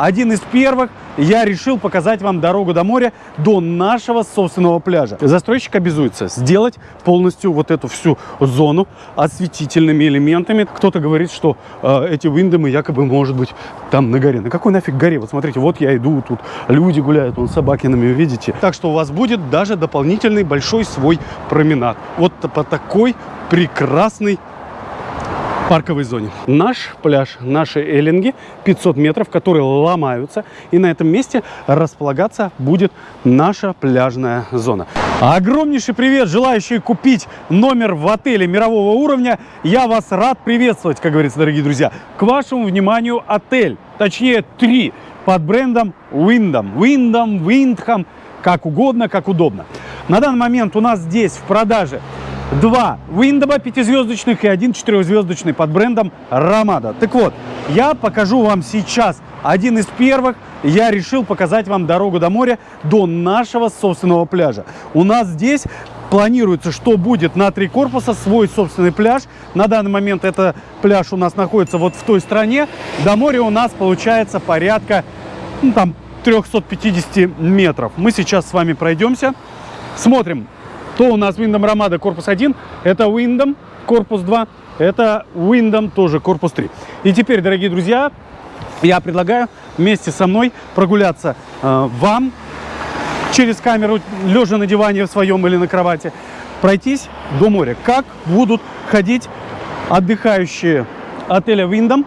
один из первых я решил показать вам дорогу до моря до нашего собственного пляжа. Застройщик обязуется сделать полностью вот эту всю зону осветительными элементами. Кто-то говорит, что э, эти виндомы якобы может быть там на горе. На какой нафиг горе? Вот смотрите, вот я иду, тут люди гуляют, вон собаки на меня, видите? Так что у вас будет даже дополнительный большой свой променад. Вот по такой прекрасной парковой зоне. Наш пляж, наши эллинги 500 метров, которые ломаются. И на этом месте располагаться будет наша пляжная зона. Огромнейший привет, желающие купить номер в отеле мирового уровня. Я вас рад приветствовать, как говорится, дорогие друзья. К вашему вниманию отель, точнее три, под брендом Windham. Windham, Windham, как угодно, как удобно. На данный момент у нас здесь в продаже два Виндома пятизвездочных и один четырехзвездочный под брендом Ромада. Так вот, я покажу вам сейчас один из первых. Я решил показать вам дорогу до моря до нашего собственного пляжа. У нас здесь планируется, что будет на три корпуса, свой собственный пляж. На данный момент это пляж у нас находится вот в той стране. До моря у нас получается порядка ну, там 350 метров. Мы сейчас с вами пройдемся, смотрим, то у нас Windom Ramada корпус 1, это Windom корпус 2, это Windom тоже корпус 3. И теперь, дорогие друзья, я предлагаю вместе со мной прогуляться э, вам через камеру, лежа на диване в своем или на кровати, пройтись до моря. Как будут ходить отдыхающие отеля Windom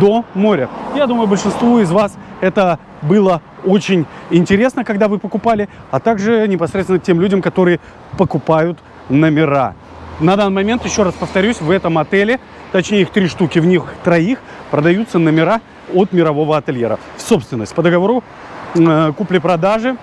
до моря. Я думаю, большинству из вас это было очень интересно, когда вы покупали, а также непосредственно тем людям, которые покупают номера. На данный момент, еще раз повторюсь, в этом отеле, точнее их три штуки, в них троих продаются номера от мирового ательера в собственность по договору э, купли-продажи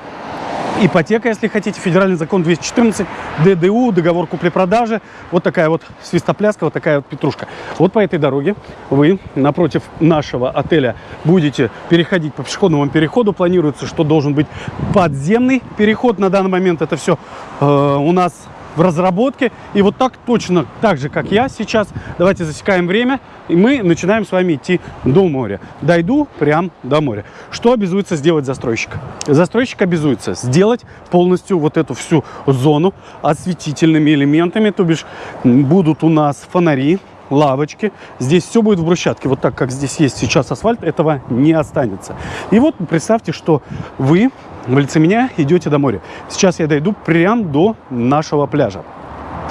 ипотека, если хотите, федеральный закон 214, ДДУ, договор купли-продажи. Вот такая вот свистопляска, вот такая вот петрушка. Вот по этой дороге вы напротив нашего отеля будете переходить по пешеходному переходу. Планируется, что должен быть подземный переход. На данный момент это все э, у нас в разработке. И вот так точно, так же, как я сейчас, давайте засекаем время, и мы начинаем с вами идти до моря. Дойду прям до моря. Что обязуется сделать застройщик? Застройщик обязуется сделать полностью вот эту всю зону осветительными элементами, то бишь будут у нас фонари, лавочки. Здесь все будет в брусчатке. Вот так, как здесь есть сейчас асфальт, этого не останется. И вот представьте, что вы в лице меня идете до моря. Сейчас я дойду прямо до нашего пляжа.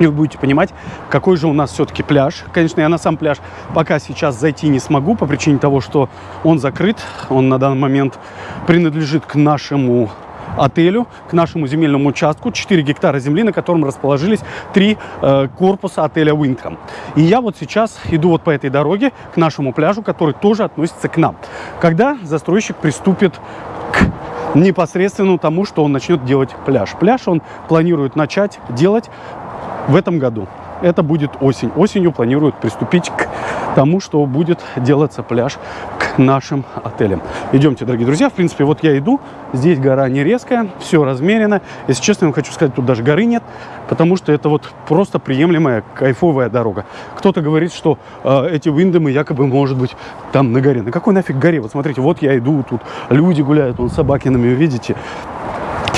И вы будете понимать, какой же у нас все-таки пляж. Конечно, я на сам пляж пока сейчас зайти не смогу по причине того, что он закрыт. Он на данный момент принадлежит к нашему отелю, к нашему земельному участку, 4 гектара земли, на котором расположились три э, корпуса отеля Winkham. И я вот сейчас иду вот по этой дороге к нашему пляжу, который тоже относится к нам. Когда застройщик приступит непосредственно тому, что он начнет делать пляж. Пляж он планирует начать делать в этом году. Это будет осень. Осенью планируют приступить к тому, что будет делаться пляж к нашим отелям. Идемте, дорогие друзья. В принципе, вот я иду. Здесь гора не резкая, все размерено. Если честно, я вам хочу сказать, тут даже горы нет, потому что это вот просто приемлемая, кайфовая дорога. Кто-то говорит, что э, эти виндомы якобы может быть там на горе. На какой нафиг горе? Вот смотрите, вот я иду, тут люди гуляют, вон собаки на меня, видите?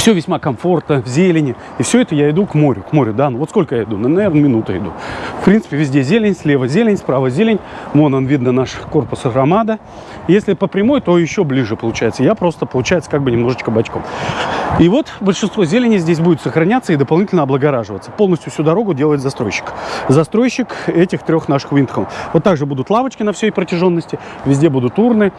Все весьма комфортно, в зелени. И все это я иду к морю, к морю, да. Ну вот сколько я иду? Ну, наверное, минута иду. В принципе, везде зелень, слева зелень, справа зелень. Вон он, видно наш корпус Ромада. Если по прямой, то еще ближе получается. Я просто, получается, как бы немножечко бочком. И вот большинство зелени здесь будет сохраняться и дополнительно облагораживаться. Полностью всю дорогу делает застройщик. Застройщик этих трех наших винтхов. Вот также будут лавочки на всей протяженности. Везде будут урны.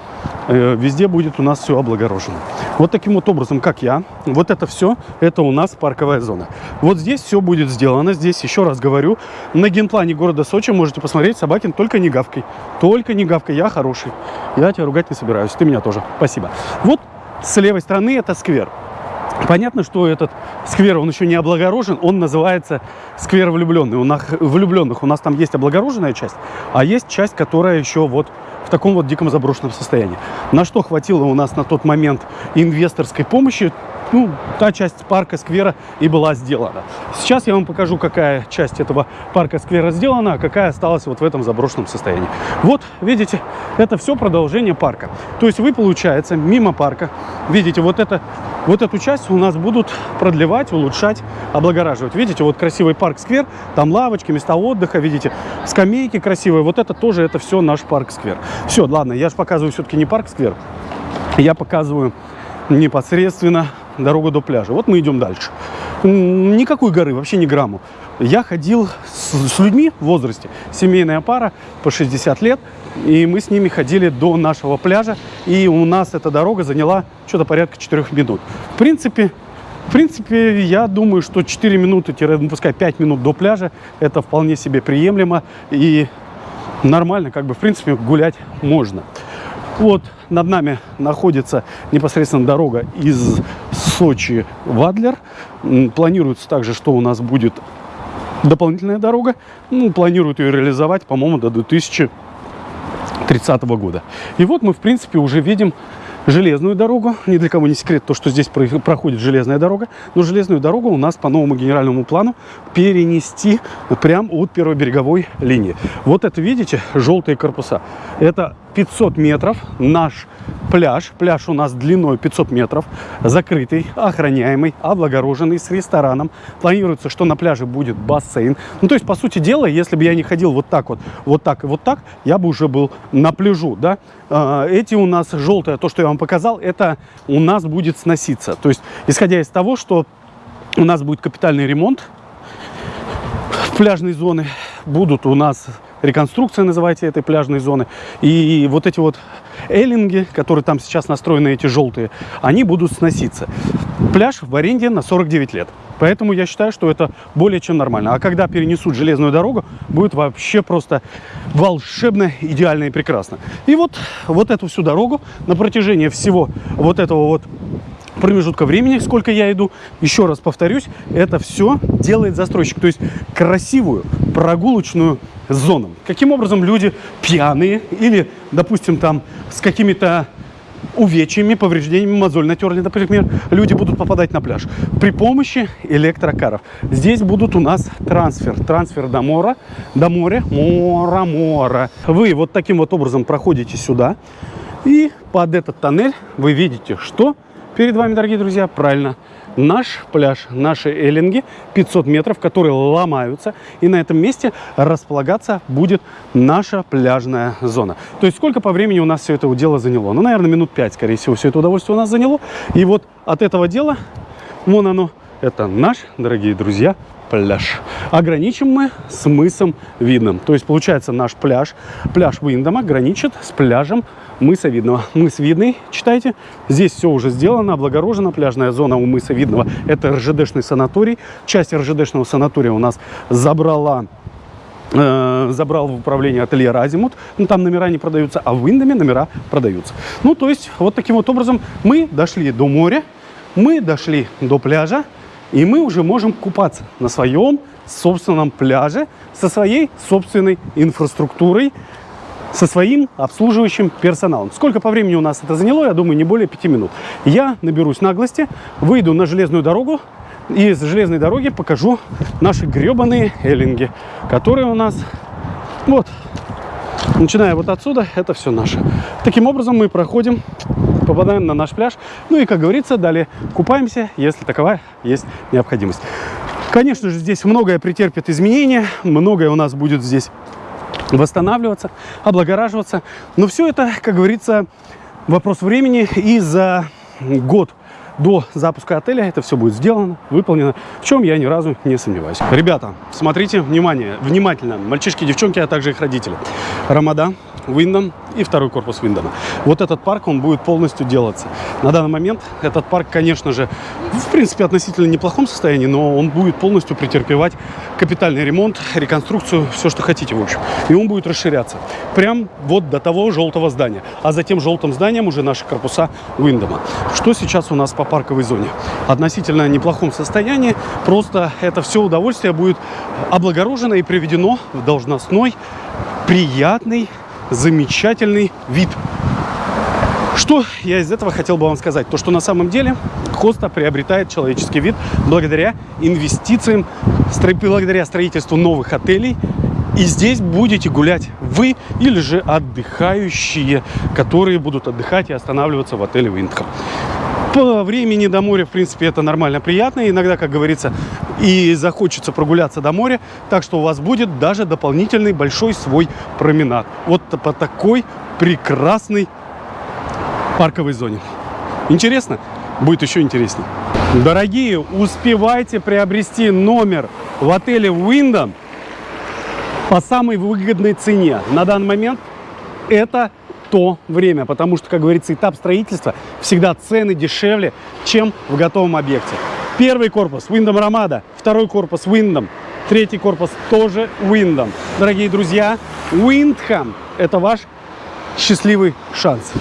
Э, везде будет у нас все облагорожено. Вот таким вот образом, как я. Вот это все, это у нас парковая зона. Вот здесь все будет сделано. Здесь, еще раз говорю, на генплане города Сочи можете посмотреть, Собакин, только не гавкой. Только не гавкой, я хороший. Я тебя ругать не собираюсь, ты меня тоже. Спасибо. Вот с левой стороны это сквер. Понятно, что этот сквер, он еще не облагорожен, он называется сквер влюбленный. У нас, влюбленных у нас там есть облагороженная часть, а есть часть, которая еще вот в таком вот диком заброшенном состоянии. На что хватило у нас на тот момент инвесторской помощи, ну, та часть парка сквера и была сделана. Сейчас я вам покажу, какая часть этого парка сквера сделана, а какая осталась вот в этом заброшенном состоянии. Вот, видите, это все продолжение парка. То есть вы, получается, мимо парка, видите, вот, это, вот эту часть у нас будут продлевать, улучшать, облагораживать. Видите, вот красивый парк-сквер, там лавочки, места отдыха, видите, скамейки красивые. Вот это тоже, это все наш парк-сквер. Все, ладно, я же показываю все-таки не парк-сквер, я показываю непосредственно дорогу до пляжа. Вот мы идем дальше. Никакой горы, вообще ни грамму. Я ходил с, с людьми в возрасте, семейная пара по 60 лет, и мы с ними ходили до нашего пляжа, и у нас эта дорога заняла что-то порядка 4 минут. В принципе, в принципе, я думаю, что 4 минуты, ну, пускай 5 минут до пляжа, это вполне себе приемлемо и нормально, как бы, в принципе, гулять можно. Вот над нами находится непосредственно дорога из Сочи в Адлер. Планируется также, что у нас будет дополнительная дорога. Ну, планируют ее реализовать, по-моему, до 2030 года. И вот мы, в принципе, уже видим железную дорогу. Ни для кого не секрет то, что здесь проходит железная дорога. Но железную дорогу у нас по новому генеральному плану перенести прямо от первой береговой линии. Вот это, видите, желтые корпуса. Это 500 метров наш пляж. Пляж у нас длиной 500 метров, закрытый, охраняемый, облагороженный, с рестораном. Планируется, что на пляже будет бассейн. Ну, то есть, по сути дела, если бы я не ходил вот так вот, вот так и вот так, я бы уже был на пляжу, да. А, эти у нас желтое, то, что я вам показал, это у нас будет сноситься. То есть, исходя из того, что у нас будет капитальный ремонт пляжной зоны, будут у нас реконструкция, называйте этой пляжной зоны. И вот эти вот эллинги, которые там сейчас настроены, эти желтые, они будут сноситься. Пляж в аренде на 49 лет. Поэтому я считаю, что это более чем нормально. А когда перенесут железную дорогу, будет вообще просто волшебно, идеально и прекрасно. И вот, вот эту всю дорогу на протяжении всего вот этого вот промежутка времени, сколько я иду, еще раз повторюсь, это все делает застройщик. То есть красивую прогулочную зону. Каким образом люди пьяные или, допустим, там с какими-то увечьями, повреждениями, мозоль натерли, например, люди будут попадать на пляж при помощи электрокаров. Здесь будут у нас трансфер, трансфер до мора, до моря, мора, мора. Вы вот таким вот образом проходите сюда, и под этот тоннель вы видите, что перед вами, дорогие друзья, правильно, наш пляж, наши эллинги 500 метров, которые ломаются. И на этом месте располагаться будет наша пляжная зона. То есть сколько по времени у нас все это дело заняло? Ну, наверное, минут 5, скорее всего, все это удовольствие у нас заняло. И вот от этого дела, вон оно, это наш, дорогие друзья, пляж. Ограничим мы с мысом Видным. То есть, получается, наш пляж, пляж Виндома граничит с пляжем мыса Видного. Мыс Видный, читайте. Здесь все уже сделано, облагорожено. Пляжная зона у мыса Видного. Это РЖДшный санаторий. Часть РЖДшного санатория у нас забрала э, забрал в управление ателье Разимут. Ну, там номера не продаются, а в Индоме номера продаются. Ну, то есть, вот таким вот образом мы дошли до моря, мы дошли до пляжа, и мы уже можем купаться на своем собственном пляже со своей собственной инфраструктурой, со своим обслуживающим персоналом. Сколько по времени у нас это заняло, я думаю, не более пяти минут. Я наберусь наглости, выйду на железную дорогу, и с железной дороги покажу наши гребаные эллинги, которые у нас вот, начиная вот отсюда, это все наше. Таким образом мы проходим, попадаем на наш пляж, ну и, как говорится, далее купаемся, если таковая есть необходимость. Конечно же, здесь многое претерпит изменения, многое у нас будет здесь восстанавливаться, облагораживаться. Но все это, как говорится, вопрос времени. И за год до запуска отеля это все будет сделано, выполнено, в чем я ни разу не сомневаюсь. Ребята, смотрите, внимание, внимательно, мальчишки, девчонки, а также их родители. Рамада, Виндом и второй корпус Виндома. Вот этот парк, он будет полностью делаться. На данный момент этот парк, конечно же, в принципе, относительно неплохом состоянии, но он будет полностью претерпевать капитальный ремонт, реконструкцию, все, что хотите, в общем. И он будет расширяться. Прям вот до того желтого здания. А за тем желтым зданием уже наши корпуса Виндома. Что сейчас у нас по парковой зоне? Относительно неплохом состоянии. Просто это все удовольствие будет облагорожено и приведено в должностной, приятный замечательный вид. Что я из этого хотел бы вам сказать? То, что на самом деле Коста приобретает человеческий вид благодаря инвестициям, благодаря строительству новых отелей. И здесь будете гулять вы или же отдыхающие, которые будут отдыхать и останавливаться в отеле Виндхэм. По времени до моря, в принципе, это нормально, приятно. Иногда, как говорится, и захочется прогуляться до моря. Так что у вас будет даже дополнительный большой свой променад. Вот по такой прекрасной парковой зоне. Интересно? Будет еще интереснее. Дорогие, успевайте приобрести номер в отеле Wyndham по самой выгодной цене. На данный момент это то время, потому что, как говорится, этап строительства всегда цены дешевле, чем в готовом объекте. Первый корпус Wyndham Ramada, второй корпус Wyndham, третий корпус тоже Wyndham. Дорогие друзья, Windham – это ваш счастливый шанс.